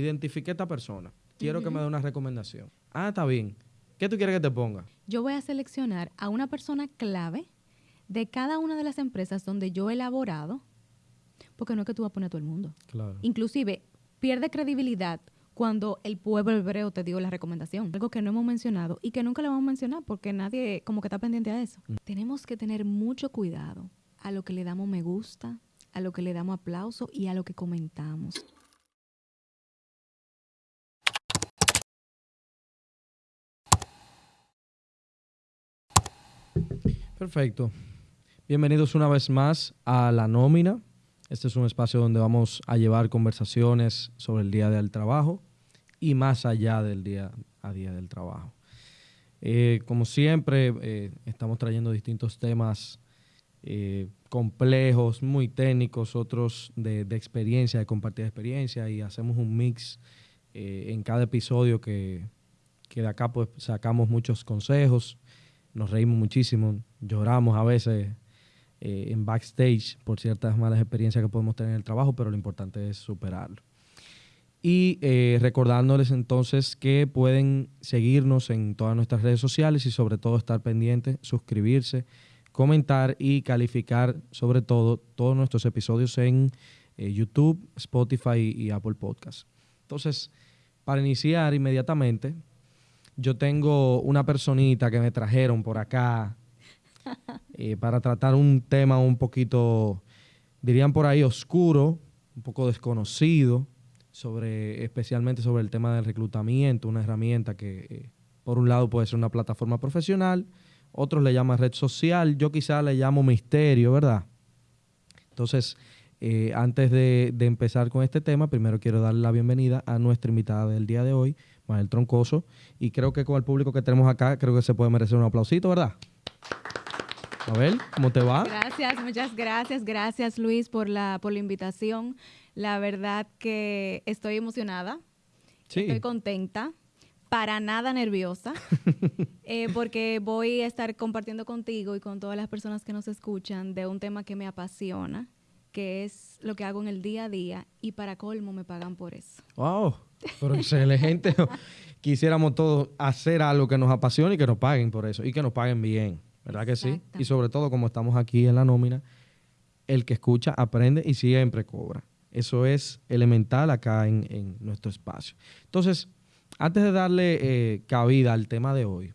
identifique a esta persona. Quiero que me dé una recomendación. Ah, está bien. ¿Qué tú quieres que te ponga? Yo voy a seleccionar a una persona clave de cada una de las empresas donde yo he elaborado, porque no es que tú vas a poner a todo el mundo. Claro. Inclusive, pierde credibilidad cuando el pueblo hebreo te dio la recomendación. Algo que no hemos mencionado y que nunca lo vamos a mencionar porque nadie como que está pendiente a eso. Tenemos que tener mucho cuidado a lo que le damos me gusta, a lo que le damos aplauso y a lo que comentamos. Perfecto. Bienvenidos una vez más a La Nómina. Este es un espacio donde vamos a llevar conversaciones sobre el día del trabajo y más allá del día a día del trabajo. Eh, como siempre, eh, estamos trayendo distintos temas eh, complejos, muy técnicos, otros de, de, experiencia, de compartir experiencia y hacemos un mix en cada episodio que, que de acá pues sacamos muchos consejos, nos reímos muchísimo, lloramos a veces en backstage por ciertas malas experiencias que podemos tener en el trabajo, pero lo importante es superarlo. Y eh, recordándoles entonces que pueden seguirnos en todas nuestras redes sociales y sobre todo estar pendientes, suscribirse, comentar y calificar sobre todo todos nuestros episodios en eh, YouTube, Spotify y, Apple Podcast. Entonces, para iniciar inmediatamente, yo tengo una personita que me trajeron por acá eh, para tratar un tema un poquito, dirían por ahí, oscuro, un poco desconocido sobre, especialmente sobre el tema del reclutamiento, una herramienta que eh, por un lado puede ser una plataforma profesional, otros le llaman red social, yo quizá le llamo misterio, ¿verdad? Entonces, eh, antes de, empezar con este tema, primero quiero darle la bienvenida a nuestra invitada del día de hoy, Manuel Troncoso, y creo que con el público que tenemos acá, creo que se puede merecer un aplausito, ¿verdad? A ver, ¿cómo te va? Gracias, muchas gracias. Gracias, Luis, por la, por la invitación. La verdad que estoy emocionada. Sí. Estoy contenta. Para nada nerviosa. eh, porque voy a estar compartiendo contigo y con todas las personas que nos escuchan de un tema que me apasiona, que es lo que hago en el día a día. Y para colmo me pagan por eso. ¡Wow! Pero excelente. Quisiéramos todos hacer algo que nos apasione y que nos paguen por eso. Y que nos paguen bien. ¿Verdad que sí? Y sobre todo, como estamos aquí en la nómina, el que escucha aprende y siempre cobra. Eso es elemental acá en, en nuestro espacio. Entonces, antes de darle eh, cabida al tema de hoy,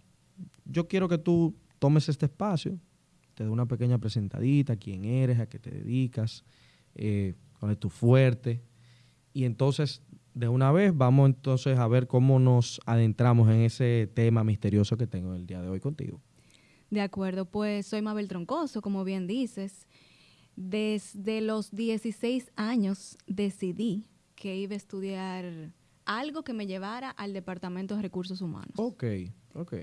yo quiero que tú tomes este espacio, te dé una pequeña presentadita, quién eres, a qué te dedicas, eh, cuál es tu fuerte. Y entonces, de una vez, vamos entonces a ver cómo nos adentramos en ese tema misterioso que tengo el día de hoy contigo. De acuerdo, pues soy Mabel Troncoso, como bien dices. Desde los 16 años decidí que iba a estudiar algo que me llevara al Departamento de Recursos Humanos. Ok, ok.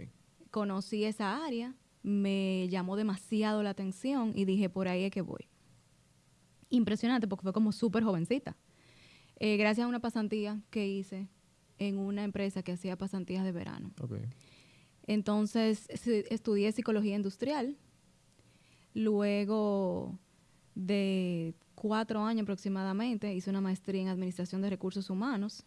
Conocí esa área, me llamó demasiado la atención y dije, por ahí es que voy. Impresionante porque fue como súper jovencita. Eh, gracias a una pasantía que hice en una empresa que hacía pasantías de verano. okay. Entonces estudié psicología industrial. Luego de cuatro años aproximadamente hice una maestría en administración de recursos humanos.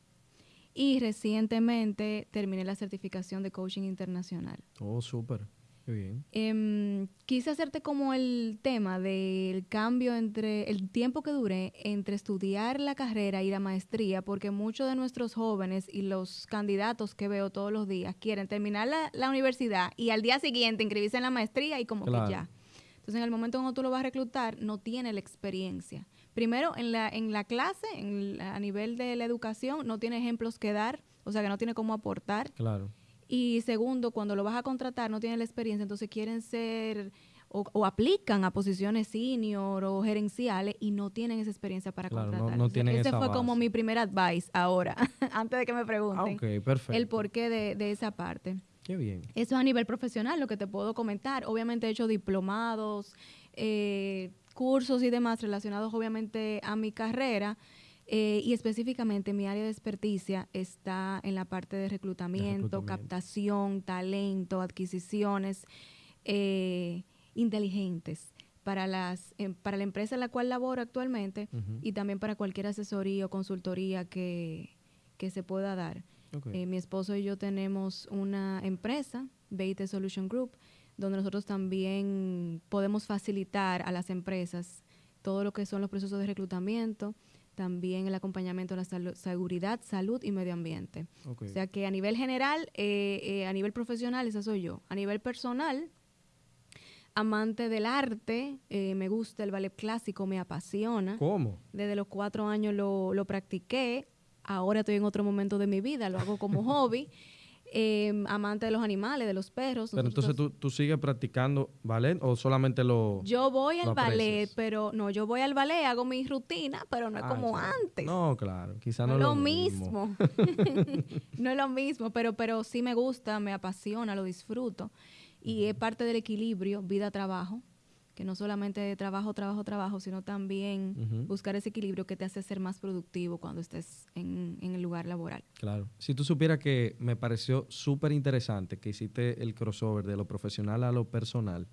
Y recientemente terminé la certificación de coaching internacional. Oh, súper. Bien. Eh, quise hacerte como el tema del cambio entre el tiempo que duré entre estudiar la carrera y la maestría, porque muchos de nuestros jóvenes y los candidatos que veo todos los días quieren terminar la, la universidad y al día siguiente inscribirse en la maestría y como Claro. que ya. Entonces, en el momento cuando tú lo vas a reclutar, no tiene la experiencia. Primero, en la, en la clase, en la- a nivel de la educación, no tiene ejemplos que dar, o sea, que no tiene cómo aportar. Claro. Y segundo, cuando lo vas a contratar, no tienen la experiencia, entonces quieren ser o, o aplican a posiciones senior o gerenciales y no tienen esa experiencia para Claro, no- contratar. no Entonces, tienen ese esa fue como mi primer advice ahora, antes de que me Ah, pregunten perfecto. el porqué de, de esa parte. Qué bien. Eso es a nivel profesional, lo que te puedo comentar. Obviamente he hecho diplomados, eh, cursos y demás relacionados obviamente a mi carrera. Eh, y específicamente mi área de experticia está en la parte de reclutamiento, reclutamiento. captación, talento, adquisiciones eh, inteligentes para, las, em, para la empresa en la cual laboro actualmente y también para cualquier asesoría o consultoría que, que se pueda dar. Eh, mi esposo y yo tenemos una empresa, BIT Solution Group, donde nosotros también podemos facilitar a las empresas todo lo que son los procesos de reclutamiento, también el acompañamiento a la salu- seguridad, salud y medio ambiente. O sea que a nivel general, eh, eh, a nivel profesional, esa soy yo. A nivel personal, amante del arte, eh, me gusta el ballet clásico, me apasiona. ¿Cómo? Desde los cuatro años lo, lo practiqué. Ahora estoy en otro momento de mi vida, lo hago como hobby. Eh, amante de los animales, de los perros. Pero entonces tú, tú sigues practicando ballet o solamente lo... Yo voy lo al ballet, pero no, yo voy al ballet, hago mi rutina, pero no es Ah, como antes. No, claro, quizá no no, es lo mismo. no es lo mismo, pero, pero sí me gusta, me apasiona, lo disfruto. Y es parte del equilibrio vida-trabajo, que no solamente trabajo, trabajo, trabajo, sino también buscar ese equilibrio que te hace ser más productivo cuando estés en, en el lugar laboral. Claro. Si tú supieras que me pareció súper interesante que hiciste el crossover de lo profesional a lo personal,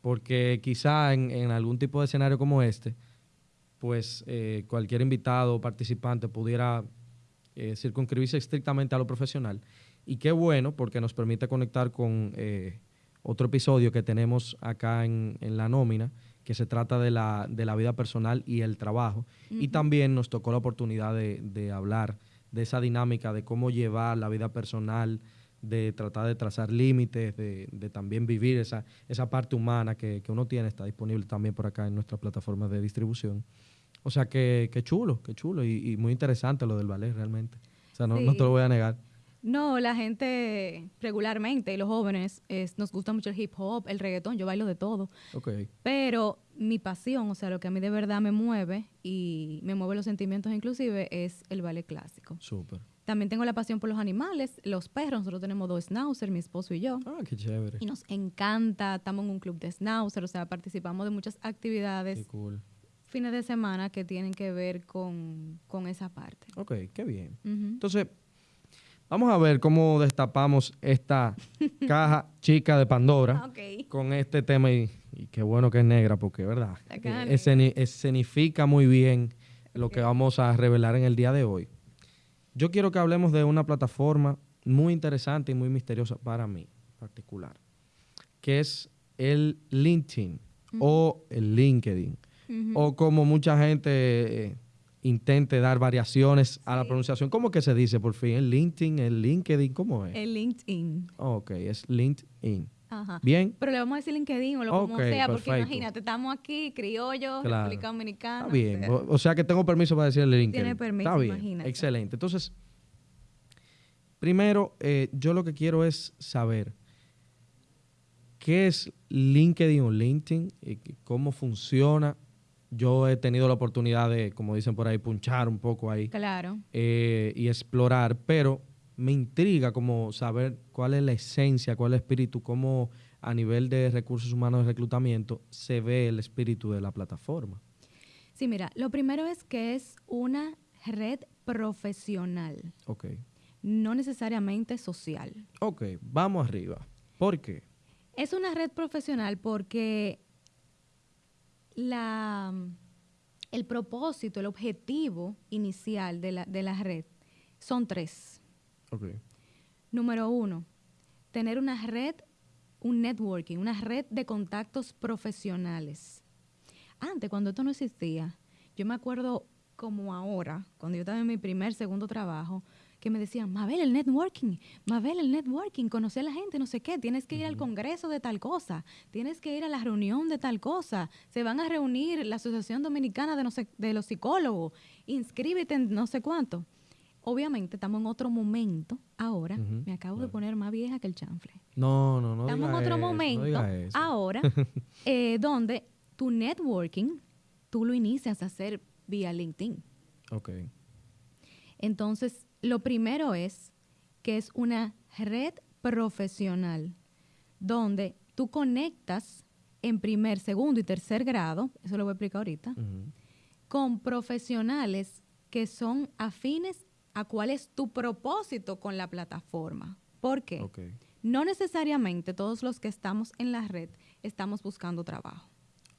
porque quizá en, en algún tipo de escenario como este, pues eh, cualquier invitado o participante pudiera eh, circunscribirse estrictamente a lo profesional. Y qué bueno, porque nos permite conectar con eh, otro episodio que tenemos acá en, en la nómina, que se trata de la, de la vida personal y el trabajo. Y también nos tocó la oportunidad de, de hablar de esa dinámica de cómo llevar la vida personal, de tratar de trazar límites, de, de también vivir esa, esa parte humana que, que uno tiene, está disponible también por acá en nuestra plataforma de distribución. O sea que, que chulo, que chulo y, y muy interesante lo del ballet realmente. O sea, no, no te lo voy a negar. No, la gente regularmente, y los jóvenes, es- nos gusta mucho el hip hop, el reggaetón, yo bailo de todo. Ok, Pero mi pasión, o sea, lo que a mí de verdad me mueve y me mueve los sentimientos inclusive es el ballet clásico. súper. También tengo la pasión por los animales, los perros, nosotros tenemos dos schnauzer, mi esposo y yo. Ah, qué chévere. Y nos encanta, estamos en un club de schnauzer, o sea, participamos de muchas Qué actividades cool. fines de semana que tienen que ver con, con esa parte. Ok, qué bien. Entonces, vamos a ver cómo destapamos esta caja chica de Pandora. Ah, con este tema y, y qué bueno que es negra porque, ¿verdad? Eh, esceni- escenifica muy bien lo que vamos a revelar en el día de hoy. Yo quiero que hablemos de una plataforma muy interesante y muy misteriosa para mí en particular, que es el LinkedIn o el LinkedIn, o como mucha gente eh, intente dar variaciones a la pronunciación. ¿Cómo que se dice por fin? ¿El LinkedIn? ¿El LinkedIn? ¿Cómo es? El LinkedIn. ok, es LinkedIn. Ajá. Bien, Pero le vamos a decir LinkedIn o lo como Ok, sea, porque perfecto. imagínate, estamos aquí, criollos, Claro. República Dominicana. Está o bien. sea, O, sea que tengo permiso para decirle LinkedIn. Tiene permiso, Está bien. imagínate. Excelente. Entonces, primero, eh, yo lo que quiero es saber qué es LinkedIn o LinkedIn, y que- cómo funciona. Yo he tenido la oportunidad de, como dicen por ahí, punchar un poco ahí Claro. eh, y explorar, pero me intriga como saber cuál es la esencia, cuál es el espíritu, cómo a nivel de recursos humanos de reclutamiento se ve el espíritu de la plataforma. Sí, mira, lo primero es que es una red profesional, Ok. no necesariamente social. Ok, vamos arriba. ¿Por qué? Es una red profesional porque la, el propósito, el objetivo inicial de la, de la red son tres. Número uno, tener una red, un networking, una red de contactos profesionales. Antes, cuando esto no existía, yo me acuerdo como ahora, cuando yo estaba en mi primer, segundo trabajo, que me decían, Mabel, el networking, Mabel, el networking, conocer a la gente, no sé qué, tienes que ir al congreso de tal cosa, tienes que ir a la reunión de tal cosa, se van a reunir la Asociación Dominicana de, no sé, de los Psicólogos, inscríbete en no sé cuánto. Obviamente estamos en otro momento ahora, me acabo de poner más vieja que el chanfle. No, no, no. Estamos en otro eso, no momento eso. ahora eh, donde tu networking tú lo inicias a hacer vía LinkedIn. Ok. Entonces, lo primero es que es una red profesional donde tú conectas en primer, segundo y tercer grado, eso lo voy a explicar ahorita, con profesionales que son afines a cuál es tu propósito con la plataforma. ¿Por qué? No necesariamente todos los que estamos en la red estamos buscando trabajo.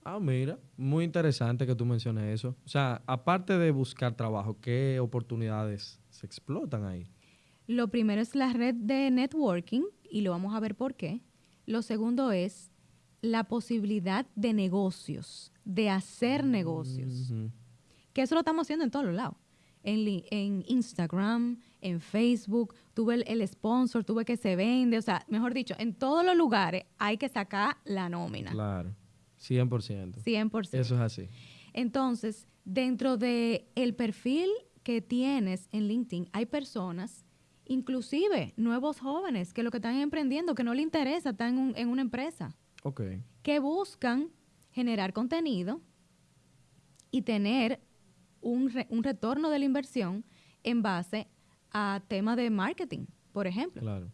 Ah, mira, muy interesante que tú menciones eso. O sea, aparte de buscar trabajo, ¿qué oportunidades se explotan ahí. Lo primero es la red de networking y lo vamos a ver por qué. Lo segundo es la posibilidad de negocios, de hacer negocios. Que eso lo estamos haciendo en todos los lados. En, Instagram, en Facebook, tuve el, el sponsor, tuve que se vende, o sea, mejor dicho, en todos los lugares hay que sacar la nómina. Claro, 100%. 100%. Eso es así. Entonces, dentro de el perfil que tienes en LinkedIn, hay personas, inclusive nuevos jóvenes, que lo que están emprendiendo, que no le interesa estar en, un- en una empresa, Ok. que buscan generar contenido y tener un, re- un retorno de la inversión en base a temas de marketing, por ejemplo, Claro.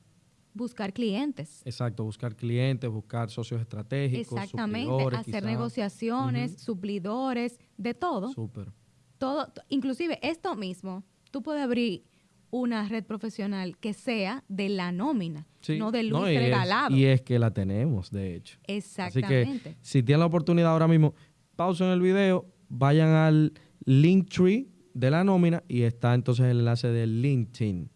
buscar clientes. Exacto, buscar clientes, buscar socios estratégicos, Exactamente, hacer negociaciones, Ujú. suplidores, de todo. Súper. Todo, inclusive esto mismo, tú puedes abrir una red profesional que sea de la nómina, Sí. no de luz y es- regalado. y es que la tenemos, de hecho. Así Exactamente. que si tienen la oportunidad ahora mismo, pausen el video, vayan al Linktree de la nómina y está entonces el enlace de LinkedIn.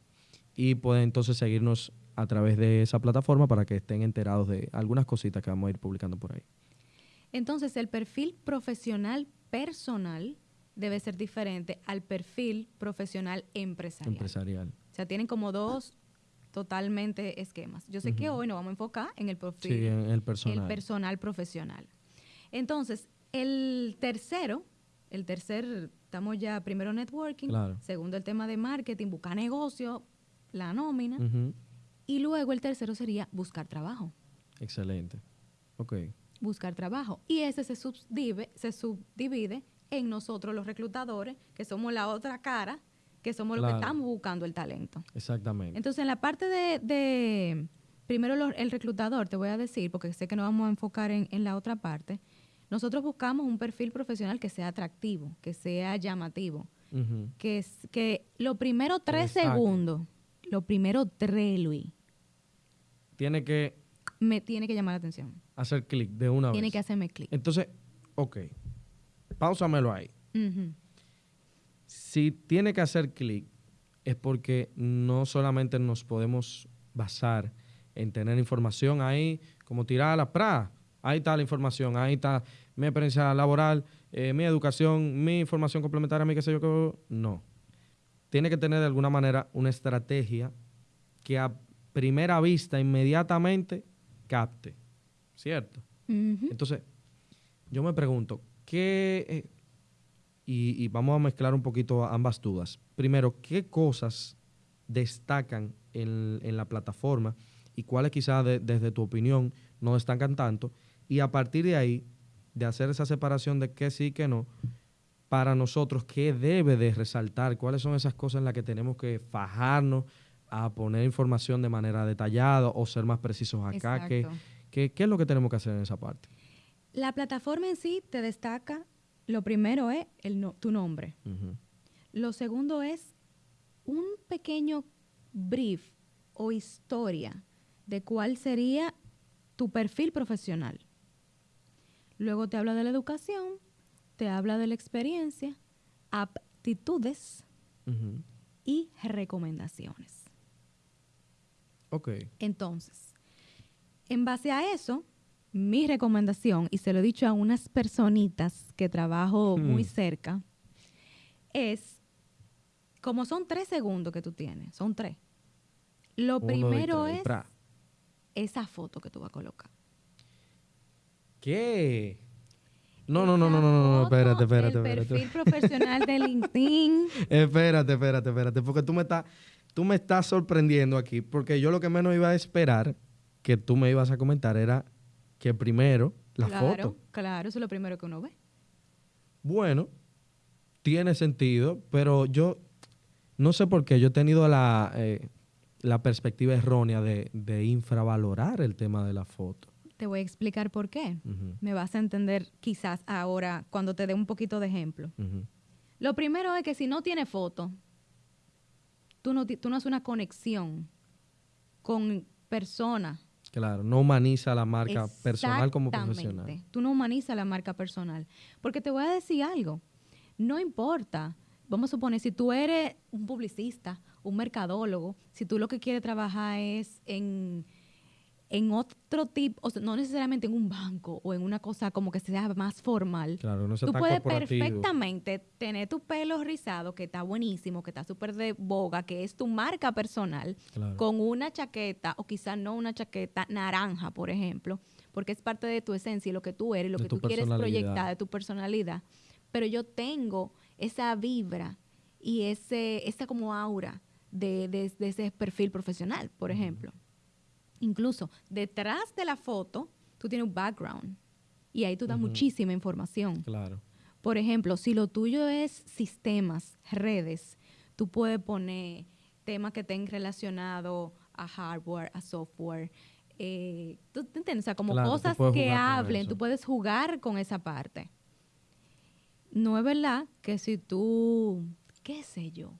Y pueden entonces seguirnos a través de esa plataforma para que estén enterados de algunas cositas que vamos a ir publicando por ahí. Entonces, el perfil profesional personal debe ser diferente al perfil profesional empresarial. Empresarial. O sea, tienen como dos totalmente esquemas. Yo sé que hoy nos vamos a enfocar en el perfil Sí, en el personal. el personal profesional. Entonces, el tercero, el tercer, estamos ya primero networking, Claro. segundo el tema de marketing, buscar negocio, la nómina, y luego el tercero sería buscar trabajo, Excelente. Ok. buscar trabajo. Y ese se subdivide, se subdivide en nosotros los reclutadores, que somos la otra cara, que somos los Claro. que estamos buscando el talento. Exactamente. Entonces, en la parte de, de- primero lo- el reclutador, te voy a decir, porque sé que nos vamos a enfocar en, en la otra parte, nosotros buscamos un perfil profesional que sea atractivo, que sea llamativo, Ujú. que, es, que lo primero tres segundos, lo primero tres, Luis, Tiene que me tiene que llamar la atención. hacer clic de una Tiene vez. que hacerme clic. Entonces, ok. Páusamelo ahí. Si tiene que hacer clic, es porque no solamente nos podemos basar en tener información ahí, como tirar a la pra. Ahí está la información, ahí está mi experiencia laboral, eh, mi educación, mi información complementaria, mi qué sé yo qué. No. Tiene que tener de alguna manera una estrategia que a primera vista, inmediatamente, capte. ¿Cierto? Entonces, yo me pregunto, ¿qué... eh, y, y vamos a mezclar un poquito ambas dudas. Primero, ¿qué cosas destacan en, en la plataforma y cuáles quizás de- desde tu opinión no destacan tanto? Y a partir de ahí, de hacer esa separación de qué sí y qué no, para nosotros, ¿qué debe de resaltar? ¿Cuáles son esas cosas en las que tenemos que fajarnos a poner información de manera detallada o ser más precisos acá? ¿Qué, Exacto. qué, qué es lo que tenemos que hacer en esa parte? La plataforma en sí te destaca, lo primero es el no- tu nombre. Lo segundo es un pequeño brief o historia de cuál sería tu perfil profesional. Luego te habla de la educación, te habla de la experiencia, aptitudes y recomendaciones. Ok. Entonces, en base a eso, mi recomendación, y se lo he dicho a unas personitas que trabajo muy Hmm. cerca, es, como son tres segundos que tú tienes, son tres. Lo Uno, primero es pra. esa foto que tú vas a colocar. ¿Qué? No, no, no, no, no, no, no, espérate, espérate, espérate. perfil profesional de LinkedIn. Espérate, espérate, espérate, porque tú me estás, tú me estás sorprendiendo aquí, porque yo lo que menos iba a esperar que tú me ibas a comentar era que primero la claro, foto. claro, eso es lo primero que uno ve. Bueno, tiene sentido, pero yo no sé por qué yo he tenido la, eh, la perspectiva errónea de, de infravalorar el tema de la foto. Te voy a explicar por qué. Me vas a entender quizás ahora cuando te dé un poquito de ejemplo. Lo primero es que si no tiene foto, tú no, tú no haces una conexión con personas. Claro, no humaniza la marca personal como profesional. Tú no humanizas la marca personal. Porque te voy a decir algo. No importa vamos a suponer, si tú eres un publicista, un mercadólogo, si tú lo que quieres trabajar es en, en otro tipo, o sea, no necesariamente en un banco o en una cosa como que sea más formal, Claro, no tú puedes perfectamente tener tu pelo rizado, que está buenísimo, que está súper de boga, que es tu marca personal, Claro. con una chaqueta, o quizás no una chaqueta naranja, por ejemplo, porque es parte de tu esencia y lo que tú eres, lo De que tú quieres proyectar de tu personalidad. Pero yo tengo esa vibra y ese, esa como aura de, de- de ese perfil profesional, por ejemplo. Incluso detrás de la foto, tú tienes un background y ahí tú das muchísima información. Claro. Por ejemplo, si lo tuyo es sistemas, redes, tú puedes poner temas que estén relacionados a hardware, a software. eh, ¿Tú te entiendes? O sea, como Claro, cosas que hablen, tú puedes jugar con esa parte. No es verdad que si tú, qué sé yo,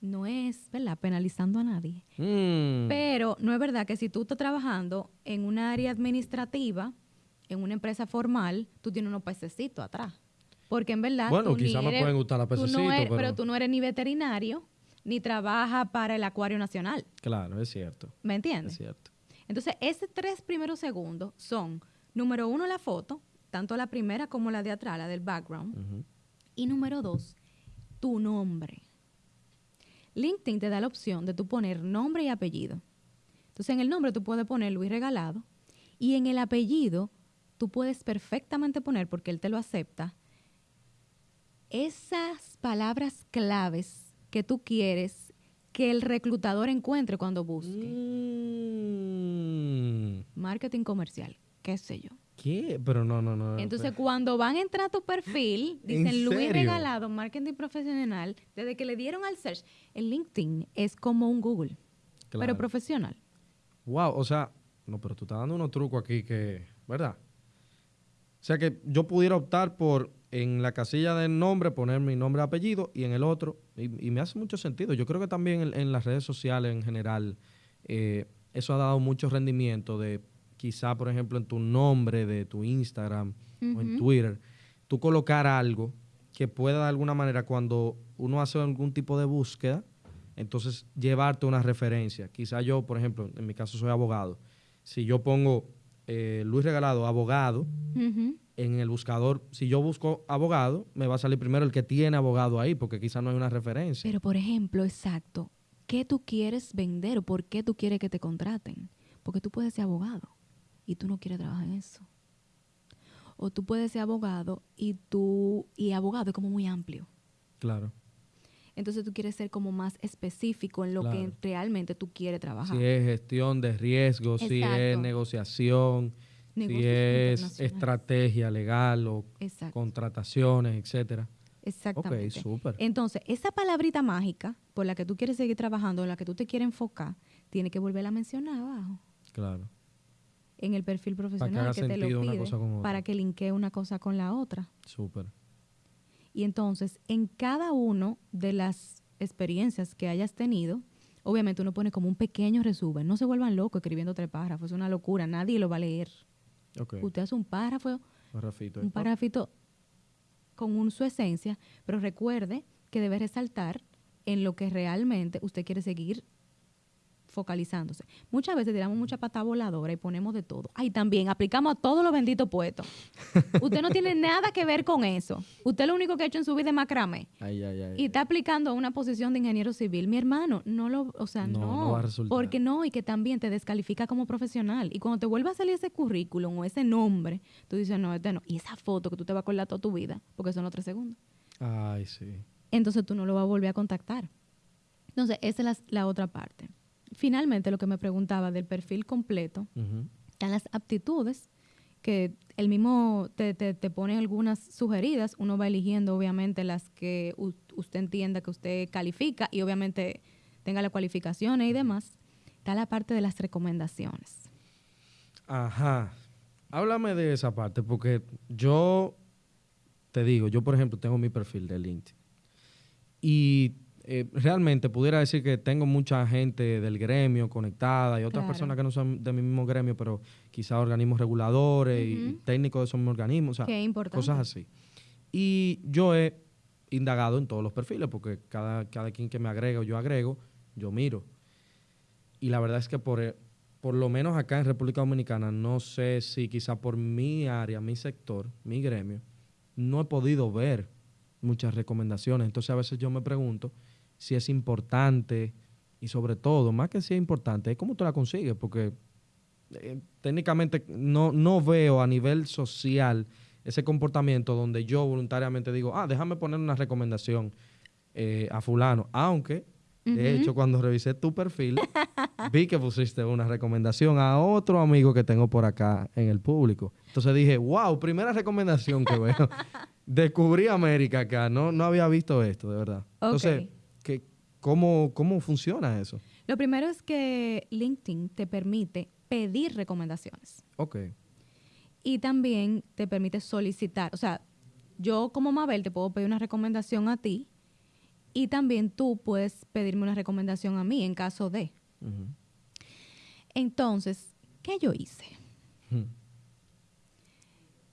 no es, ¿verdad? Penalizando a nadie. Mm, Pero no es verdad que si tú estás trabajando en un área administrativa, en una empresa formal, tú tienes unos pececitos atrás. Porque en verdad. Bueno, tú ni quizá me eres- pueden gustar los no pececitos, eres- pero- tú no eres ni veterinario, ni trabajas para el Acuario Nacional. claro, es cierto. ¿Me Es entiendes? cierto. Entonces, esos tres primeros segundos son, número uno, la foto, tanto la primera como la de atrás, la del background. Y número dos, tu nombre. LinkedIn te da la opción de tú poner nombre y apellido. Entonces, en el nombre tú puedes poner Luis Regalado y en el apellido tú puedes perfectamente poner, porque él te lo acepta, esas palabras claves que tú quieres que el reclutador encuentre cuando busque. Mm, Marketing comercial, qué sé yo. ¿Qué? Pero no, no, no. Entonces, pero- cuando van a entrar a tu perfil, ¿En dicen Luis? Regalado, marketing profesional, desde que le dieron al search, el LinkedIn es como un Google, pero profesional. Wow, o sea, no, pero tú estás dando unos trucos aquí que, ¿verdad? O sea que yo pudiera optar por en la casilla del nombre poner mi nombre y apellido y en el otro, y, y me hace mucho sentido. Yo creo que también en, en las redes sociales en general, eh, eso ha dado mucho rendimiento de quizá, por ejemplo, en tu nombre de tu Instagram o en. Twitter, tú colocar algo que pueda de alguna manera cuando uno hace algún tipo de búsqueda, entonces llevarte una referencia. Quizá yo, por ejemplo, en mi caso soy abogado. Si yo pongo eh, Luis Regalado, abogado, en el buscador, si yo busco abogado, me va a salir primero el que tiene abogado ahí, porque quizá no hay una referencia. Pero, por ejemplo, exacto, ¿qué tú quieres vender o por qué tú quieres que te contraten? Porque tú puedes ser abogado y tú no quieres trabajar en eso. O tú puedes ser abogado y tú, y abogado es como muy amplio. Claro. Entonces tú quieres ser como más específico en lo que realmente tú quieres trabajar. Si es gestión de riesgo, si es negociación, si Negocios es internacionales. estrategia legal o Exacto. contrataciones, etcétera. Exactamente. Ok, súper. Entonces, esa palabrita mágica por la que tú quieres seguir trabajando, en la que tú te quieres enfocar, tiene que volverla a mencionar abajo, Claro. En el perfil profesional haga que, te lo pide, para que linkee una cosa con la otra. Súper. Y entonces, en cada uno de las experiencias que hayas tenido, obviamente uno pone como un pequeño resumen. No se vuelvan locos escribiendo tres párrafos, es una locura, nadie lo va a leer. Usted hace un párrafo, un párrafito con un, su esencia, pero recuerde que debe resaltar en lo que realmente usted quiere seguir focalizándose. Muchas veces tiramos mucha pata voladora y ponemos de todo. Ay, también aplicamos a todos los benditos puestos. usted no tiene nada que ver con eso. Usted lo único que ha hecho en su vida es macramé. Ay, ay, ay. Y está aplicando a una posición de ingeniero civil. Mi hermano, no lo, o sea, No, no, no va a resultar. porque no, y que también te descalifica como profesional. Y cuando te vuelve a salir ese currículum o ese nombre, tú dices, no, este no. Y esa foto que tú te vas a acordar toda tu vida, porque son los tres segundos. Ay, sí. Entonces tú no lo vas a volver a contactar. Entonces, esa es la, la otra parte. Finalmente, lo que me preguntaba del perfil completo, están las aptitudes, que el mismo te, te, te pone algunas sugeridas, uno va eligiendo obviamente las que usted entienda que usted califica y obviamente tenga las cualificaciones y demás. Está la parte de las recomendaciones. Ajá. Háblame de esa parte, porque yo te digo, yo por ejemplo tengo mi perfil de LinkedIn. Y eh, realmente pudiera decir que tengo mucha gente del gremio conectada y otras Claro. personas que no son de mi mismo gremio, pero quizás organismos reguladores y- técnicos de esos mismos organismos, o sea, cosas así. Y yo he indagado en todos los perfiles, porque cada, cada quien que me agrega o yo agrego, yo miro. Y la verdad es que por, eh, por lo menos acá en República Dominicana, no sé si quizá por mi área, mi sector, mi gremio, no he podido ver muchas recomendaciones. Entonces a veces yo me pregunto si es importante y sobre todo, más que si es importante, es cómo tú la consigues, porque eh, técnicamente no, no veo a nivel social ese comportamiento donde yo voluntariamente digo, ah, déjame poner una recomendación eh, a fulano, aunque de hecho cuando revisé tu perfil vi que pusiste una recomendación a otro amigo que tengo por acá en el público. Entonces dije, wow, primera recomendación que veo. Descubrí América acá, no, no había visto esto, de verdad. Entonces, ¿qué, cómo, ¿cómo funciona eso? Lo primero es que LinkedIn te permite pedir recomendaciones. Ok. Y también te permite solicitar, o sea, yo como Mabel te puedo pedir una recomendación a ti y también tú puedes pedirme una recomendación a mí en caso de. Entonces, ¿qué yo hice?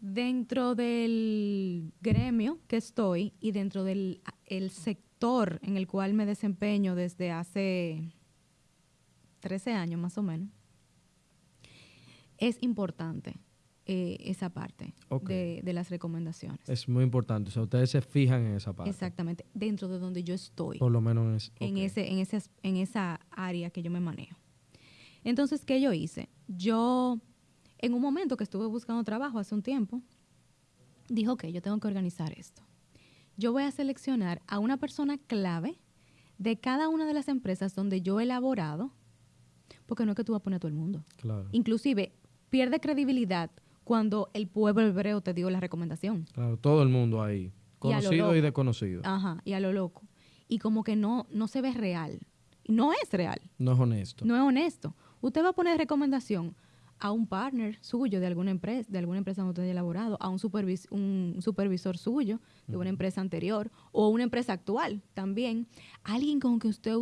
Dentro del gremio que estoy y dentro del el sector en el cual me desempeño desde hace 13 años más o menos, es importante eh, esa parte de, las recomendaciones. Es muy importante, o sea, ustedes se fijan en esa parte. Exactamente, dentro de donde yo estoy. Por lo menos en, ese, en, ese, en esa área que yo me manejo. Entonces, ¿qué yo hice? Yo, en un momento que estuve buscando trabajo hace un tiempo, dijo, ok, yo tengo que organizar esto. Yo voy a seleccionar a una persona clave de cada una de las empresas donde yo he elaborado, porque no es que tú vas a poner a todo el mundo. Claro. Inclusive, pierde credibilidad cuando el pueblo hebreo te dio la recomendación. Claro, todo el mundo ahí, conocido y, desconocido. Ajá, y a lo loco. Y como que no, no se ve real. No es real. No es honesto. No es honesto. Usted va a poner recomendación a un partner suyo de alguna empresa, de alguna empresa donde usted haya elaborado, a un, un supervisor suyo de una empresa anterior o una empresa actual también, alguien con que usted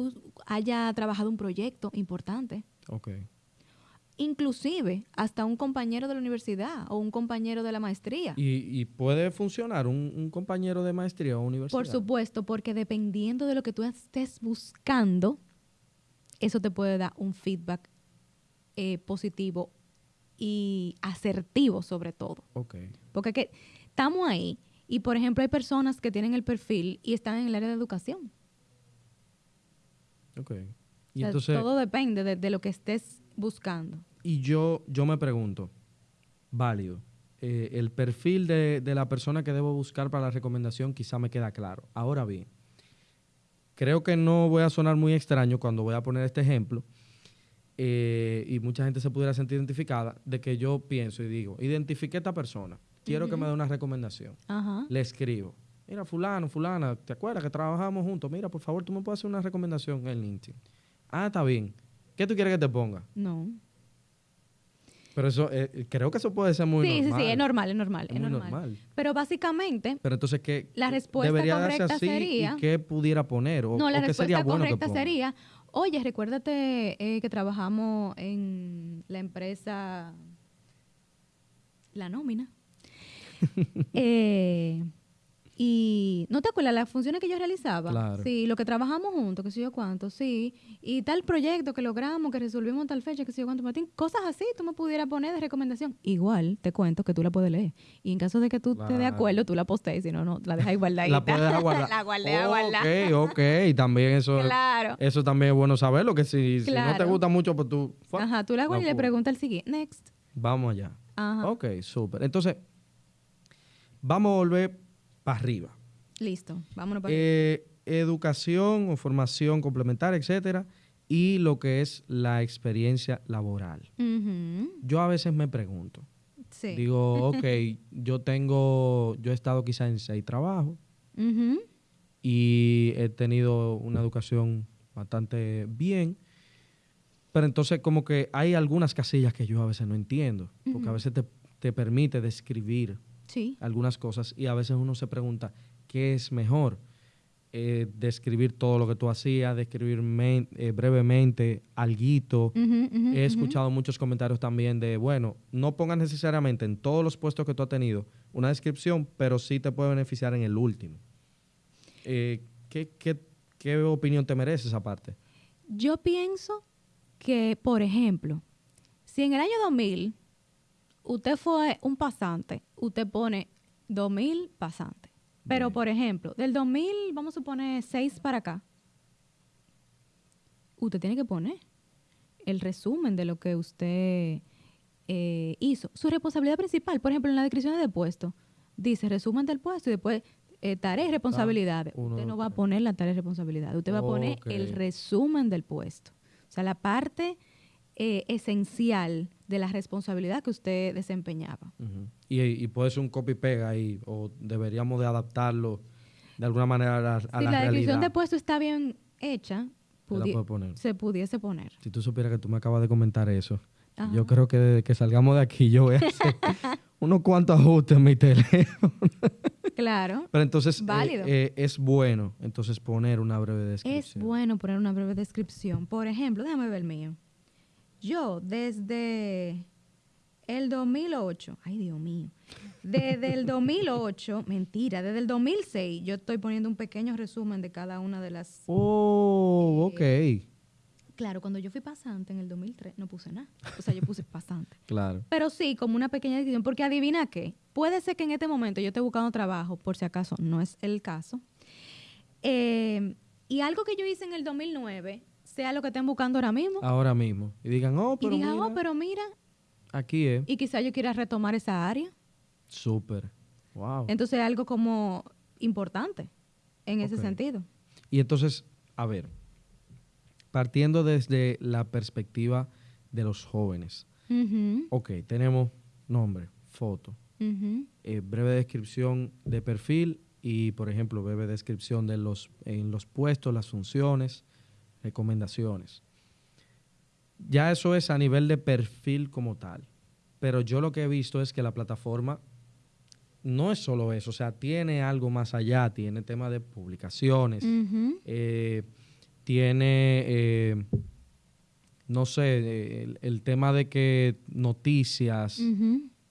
haya trabajado un proyecto importante. Okay inclusive hasta un compañero de la universidad o un compañero de la maestría. ¿Y, puede funcionar un, compañero de maestría o universidad? Por supuesto, porque dependiendo de lo que tú estés buscando, eso te puede dar un feedback eh, positivo y asertivo sobre todo. Porque que, estamos ahí y, por ejemplo, hay personas que tienen el perfil y están en el área de educación. Ok. Y entonces, todo depende de, lo que estés buscando. Y yo, yo me pregunto, válido, eh, el perfil de, la persona que debo buscar para la recomendación quizá me queda claro. Ahora bien, creo que no voy a sonar muy extraño cuando voy a poner este ejemplo, eh, y mucha gente se pudiera sentir identificada, de que yo pienso y digo, identifique a esta persona, quiero que me dé una recomendación. Le escribo, mira, fulano, fulana, ¿te acuerdas que trabajamos juntos? Mira, por favor, tú me puedes hacer una recomendación en LinkedIn. Ah, está bien. ¿Qué tú quieres que te ponga? No. Pero eso, eh, creo que eso puede ser muy normal. Sí, sí, sí, es normal, es normal. Es, normal. Pero básicamente. Pero entonces, ¿qué? La respuesta correcta sería. ¿Y qué pudiera poner? O, no, la respuesta correcta sería: Oye, recuérdate eh, que trabajamos en la empresa. La nómina. eh, y no te acuerdas las funciones que yo realizaba. Claro. Sí, lo que trabajamos juntos, que sé yo cuánto, sí. Y tal proyecto que logramos, que resolvimos tal fecha, que sé yo cuánto, Martín. Cosas así tú me pudieras poner de recomendación. Igual te cuento que tú la puedes leer. Y en caso de que tú estés de acuerdo, tú la postees, si no, no, la dejas guardadita. la puedes dejar guardar. la guardé guardar. Ok, ok. También eso, claro. eso también es bueno saberlo, que si, si no te gusta mucho, pues tú... Ajá, tú la guardas y le preguntas al siguiente. Next. Vamos allá. Ajá. Ok, súper. Entonces, vamos a volver para arriba. Listo, vámonos para eh, Educación o formación complementaria, etcétera, y lo que es la experiencia laboral. Yo a veces me pregunto, digo, ok, yo tengo, yo he estado quizá en seis trabajos y he tenido una educación bastante bien, pero entonces como que hay algunas casillas que yo a veces no entiendo, porque a veces te, te permite describir algunas cosas y a veces uno se pregunta, ¿qué es mejor? Eh, describir todo lo que tú hacías, describir eh, brevemente, alguito. He escuchado muchos comentarios también de, bueno, no pongas necesariamente en todos los puestos que tú has tenido una descripción, pero sí te puede beneficiar en el último. Eh, ¿qué, qué, qué opinión te merece esa parte? Yo pienso que, por ejemplo, si en el año 2000 usted fue un pasante, usted pone 2000 pasantes. Pero, Bien. por ejemplo, del 2000, vamos a suponer 6 para acá, usted tiene que poner el resumen de lo que usted eh, hizo. Su responsabilidad principal, por ejemplo, en la descripción de puesto, dice resumen del puesto y después eh, tareas y responsabilidades. uno, usted no va a poner la tarea y responsabilidad, usted va a poner el resumen del puesto. O sea, la parte eh, esencial de la responsabilidad que usted desempeñaba. Y, y puede ser un copy-pega ahí, o deberíamos de adaptarlo de alguna manera a la, a si la la, realidad. descripción de puesto está bien hecha, pudi- poner. se pudiese poner. Si tú supieras que tú me acabas de comentar eso, Ajá. yo creo que desde que salgamos de aquí yo voy a hacer unos cuantos ajustes en mi teléfono. Claro. Pero entonces eh, Válido. eh, es bueno entonces poner una breve Es descripción. bueno poner una breve descripción. Por ejemplo, déjame ver el mío. Yo desde el 2008, ay Dios mío, desde el 2008, mentira, desde el 2006, yo estoy poniendo un pequeño resumen de cada una de las... Oh, ok. Claro, cuando yo fui pasante en el 2003, no puse nada. O sea, yo puse pasante. Claro. Pero sí, como una pequeña descripción, porque adivina qué, puede ser que en este momento yo esté buscando trabajo, por si acaso no es el caso, Eh, y algo que yo hice en el 2009 sea lo que estén buscando ahora mismo. Ahora mismo. Y digan, oh, y pero diga, mira, oh, pero mira, aquí es. y quizá yo quiera retomar esa área. Súper. Wow. Entonces, algo como importante en ese sentido. Y entonces, a ver, partiendo desde la perspectiva de los jóvenes. Ujú, Ok, tenemos nombre, foto, eh, breve descripción de perfil y, por ejemplo, breve descripción de los, en los puestos, las funciones, recomendaciones. Ya eso es a nivel de perfil como tal. Pero yo lo que he visto es que la plataforma no es solo eso, o sea, tiene algo más allá, tiene tema de publicaciones, eh, tiene, eh, no sé, el, el tema de que noticias,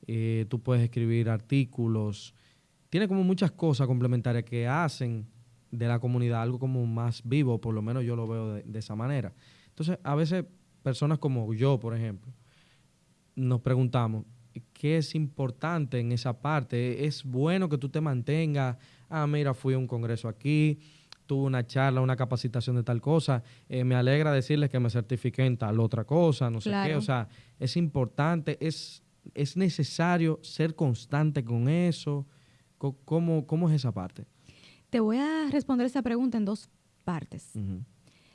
eh, tú puedes escribir artículos, tiene como muchas cosas complementarias que hacen de la comunidad algo como más vivo, por lo menos yo lo veo de, de esa manera. Entonces, a veces personas como yo, por ejemplo, nos preguntamos, ¿qué es importante en esa parte? ¿Es bueno que tú te mantengas? Ah, mira, fui a un congreso aquí, tuve una charla, una capacitación de tal cosa, eh, me alegra decirles que me certifiqué en tal otra cosa, no sé qué. O sea, es importante, es, es necesario ser constante con eso. ¿Cómo, cómo es esa parte? Te voy a responder esa pregunta en dos partes.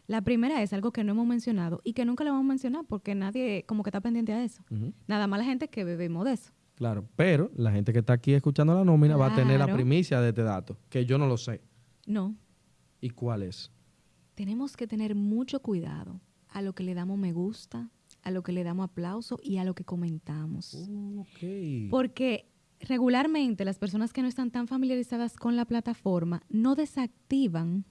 La primera es algo que no hemos mencionado y que nunca lo vamos a mencionar porque nadie como que está pendiente a eso. Nada más la gente que bebemos de eso. Claro, pero la gente que está aquí escuchando la nómina va a tener la primicia de este dato, que yo no lo sé. No, ¿Y cuál es? tenemos que tener mucho cuidado a lo que le damos me gusta, a lo que le damos aplauso y a lo que comentamos. Ok. Porque regularmente las personas que no están tan familiarizadas con la plataforma no desactivan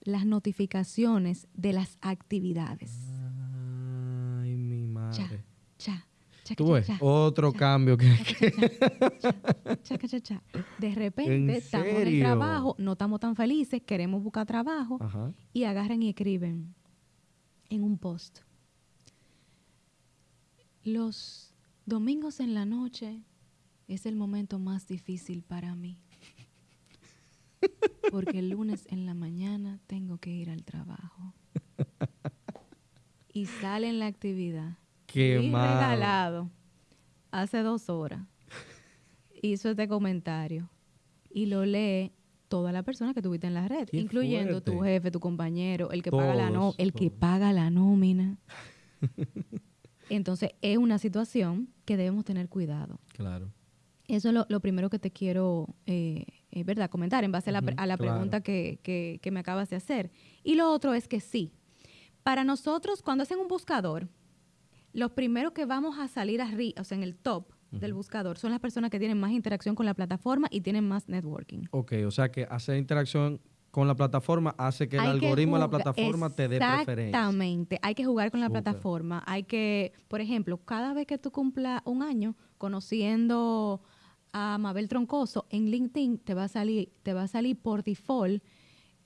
las notificaciones de las actividades. Ay, mi madre. cha, cha, Tú cha, ves, cha, otro cambio que... cha, cha, cha, cha. De repente estamos en el trabajo, no estamos tan felices, queremos buscar trabajo Ajá. y agarran y escriben en un post. Los domingos en la noche es el momento más difícil para mí. Porque el lunes en la mañana tengo que ir al trabajo. Y sale en la actividad. Qué Fui mal. regalado hace dos horas. Hizo este comentario. Y lo lee toda la persona que tuviste en la red, Qué incluyendo tu jefe, tu compañero, el que paga la no, Todos, el que paga la nómina. Entonces, es una situación que debemos tener cuidado. Claro. Eso es lo, lo primero que te quiero, eh, eh, ¿verdad?, comentar en base a la, a la claro. pregunta que, que- que me acabas de hacer. Y lo otro es que sí, para nosotros, cuando hacen un buscador, los primeros que vamos a salir arriba, o sea, en el top del buscador, son las personas que tienen más interacción con la plataforma y tienen más networking. Ok, o sea que hacer interacción con la plataforma hace que el que algoritmo de la plataforma te dé preferencia. Exactamente. Hay que jugar con la plataforma. Hay que, por ejemplo, cada vez que tú cumplas un año conociendo a Mabel Troncoso en LinkedIn, te va a salir, te va a salir por default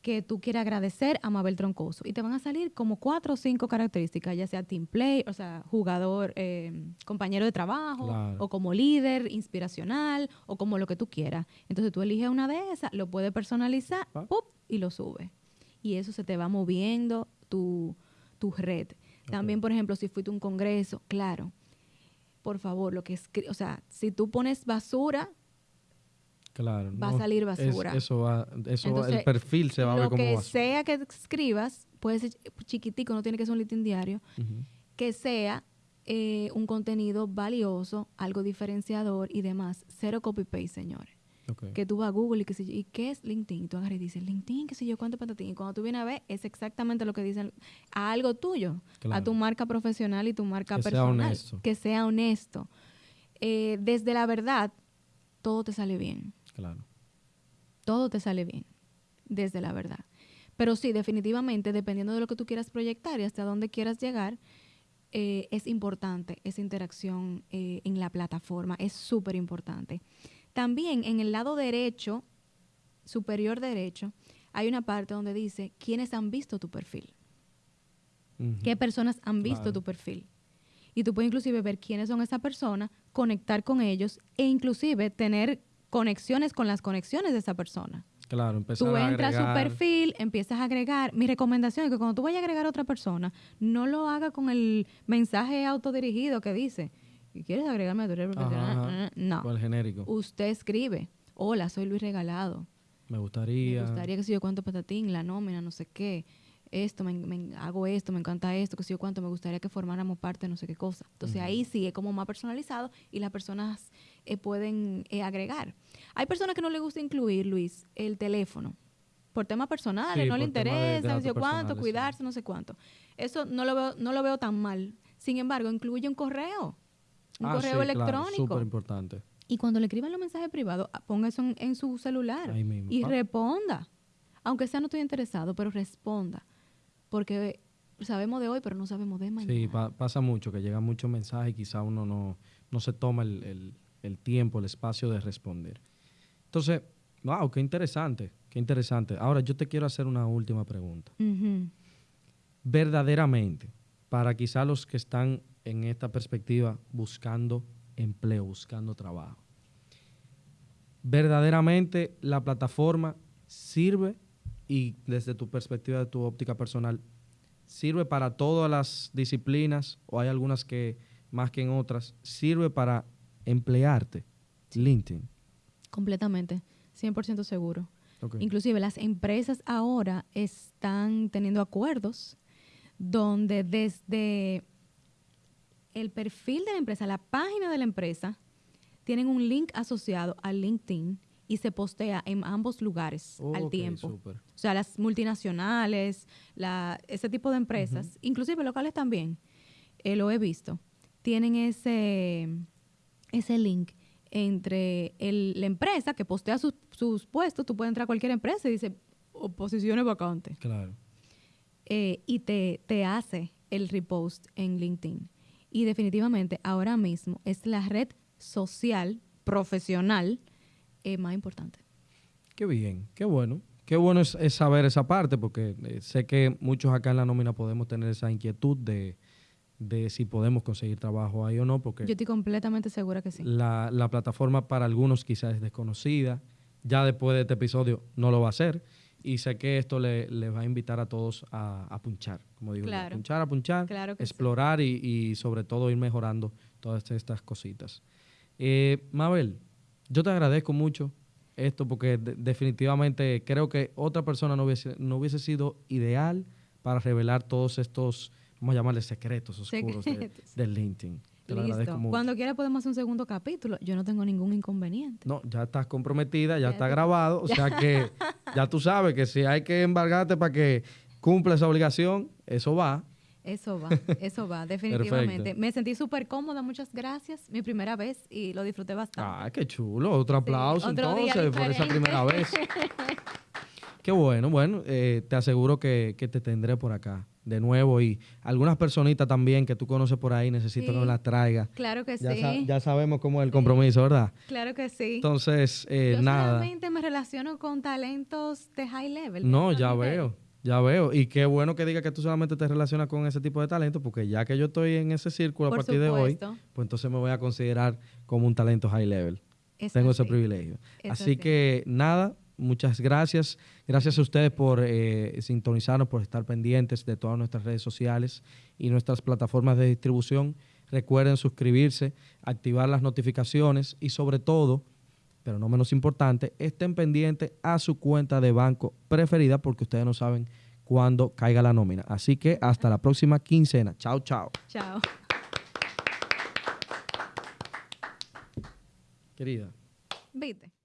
que tú quieras agradecer a Mabel Troncoso. Y te van a salir como cuatro o cinco características, ya sea team play, o sea, jugador, eh, compañero de trabajo, Claro. o como líder, inspiracional, o como lo que tú quieras. Entonces tú eliges una de esas, lo puedes personalizar, Ah. ¡pup! y lo subes. Y eso se te va moviendo tu, tu red. También, por ejemplo, si fuiste a un congreso, claro, por favor, lo que escri- o sea, si tú pones basura, Claro. Va a salir es- basura. eso va, eso va- el perfil se va a ver lo como que basura. sea que escribas, puede ser chiquitico, no tiene que ser un listín diario, que sea eh, un contenido valioso, algo diferenciador y demás. Cero copy-paste, señores. Que tú vas a Google y que sé yo, ¿y qué es LinkedIn? Y tú agarras y dices, LinkedIn, qué sé yo, cuánto patatín. Y cuando tú vienes a ver, es exactamente lo que dicen a algo tuyo, a tu marca profesional y tu marca Que sea personal. honesto. Que sea honesto. Eh, desde la verdad, todo te sale bien Claro. todo te sale bien, desde la verdad. Pero sí, definitivamente, dependiendo de lo que tú quieras proyectar y hasta dónde quieras llegar, eh, es importante esa interacción eh, en la plataforma, es súper importante. También en el lado derecho, superior derecho, hay una parte donde dice quiénes han visto tu perfil, qué personas han visto Claro. tu perfil. Y tú puedes inclusive ver quiénes son esas personas, conectar con ellos e inclusive tener conexiones con las conexiones de esa persona. Claro, empezar Tú a entras a su perfil, empiezas a agregar. Mi recomendación es que cuando tú vayas a agregar a otra persona, no lo haga con el mensaje autodirigido que dice, ¿quieres agregarme a tu red profesional? Ajá, ajá. No. El genérico. Usted escribe, hola, soy Luis Regalado. Me gustaría. Me gustaría que si yo cuánto patatín, la nómina, no sé qué. Esto, me, me- hago esto, me encanta esto, que si yo cuánto, me gustaría que formáramos parte de no sé qué cosa. Entonces ahí sí es como más personalizado y las personas eh, pueden eh, agregar. Hay personas que no les gusta incluir, Luis, el teléfono. Por temas personales, Sí, no le interesa, no sé cuánto, sí. cuidarse, no sé cuánto. Eso no lo veo, no lo veo tan mal. Sin embargo, incluye un correo. Un Ah, correo sí, claro, electrónico. Súper importante. Y cuando le escriban los mensajes privados, ah, ponga eso en, en su celular Ahí mismo. y Ah. responda. Aunque sea no estoy interesado, pero responda. Porque sabemos de hoy, pero no sabemos de mañana. Sí, pa- pasa mucho, que llegan muchos mensajes y quizá uno no, no se toma el, el- el tiempo, el espacio de responder. Entonces, wow, qué interesante, qué interesante. Ahora yo te quiero hacer una última pregunta. Verdaderamente, para quizá los que están en esta perspectiva buscando empleo, buscando trabajo, verdaderamente la plataforma sirve y desde tu perspectiva, de tu óptica personal, sirve para todas las disciplinas o hay algunas que más que en otras, sirve para emplearte. LinkedIn. Completamente, 100% seguro. Ok. Inclusive las empresas ahora están teniendo acuerdos donde desde el perfil de la empresa, la página de la empresa, tienen un link asociado al LinkedIn y se postea en ambos lugares al tiempo. O sea, las multinacionales, la, ese tipo de empresas, inclusive locales también, eh, lo he visto, tienen ese, ese link entre el- la empresa que postea sus, sus puestos, tú puedes entrar a cualquier empresa y dice, "O posiciones vacantes, Claro. eh, y te, te hace el repost en LinkedIn. Y definitivamente ahora mismo es la red social profesional eh, más importante. Qué bien, qué bueno. Qué bueno es, es saber esa parte, porque eh, sé que muchos acá en la nómina podemos tener esa inquietud de, de si podemos conseguir trabajo ahí o no, porque Yo estoy completamente segura que sí. la, la plataforma para algunos quizás es desconocida. Ya después de este episodio no lo va a hacer. Y sé que esto le, le va a invitar a todos a, a punchar, como digo, yo, a Claro. punchar, a punchar, Claro sí. explorar y, y sobre todo ir mejorando todas estas cositas. Eh, Mabel, yo te agradezco mucho esto porque de- definitivamente creo que otra persona no hubiese, no hubiese sido ideal para revelar todos estos, vamos a llamarles secretos oscuros de- del LinkedIn. Te lo agradezco Listo. mucho. Cuando quiera podemos hacer un segundo capítulo. Yo no tengo ningún inconveniente. No, ya estás comprometida, ya, Ya está grabado, o sea que ya tú sabes que si hay que embargarte para que cumpla esa obligación, eso va. Eso va, eso va, definitivamente. Perfecto. Me sentí súper cómoda, muchas gracias. Mi primera vez y lo disfruté bastante. Ah, qué chulo, otro aplauso otro día entonces por esa diferente. primera vez. Qué bueno, bueno, eh, te aseguro que, que te tendré por acá de nuevo y algunas personitas también que tú conoces por ahí necesito que me las traiga. Claro que Ya, sí. sa- ya sabemos cómo es el compromiso, ¿verdad? Claro que sí. Entonces, eh, Yo nada. solamente me relaciono con talentos de high level. No, ya veo, ya veo. Y qué bueno que diga que tú solamente te relacionas con ese tipo de talento, porque ya que yo estoy en ese círculo Por a partir de hoy, pues entonces me voy a considerar como un talento high level. Tengo ese privilegio. Así. que nada, muchas gracias. Gracias a ustedes por eh, sintonizarnos, por estar pendientes de todas nuestras redes sociales y nuestras plataformas de distribución. Recuerden suscribirse, activar las notificaciones y sobre todo, pero no menos importante, estén pendientes a su cuenta de banco preferida porque ustedes no saben cuándo caiga la nómina. Así que hasta la próxima quincena. Chao, chao. Chao. Querida. Viste.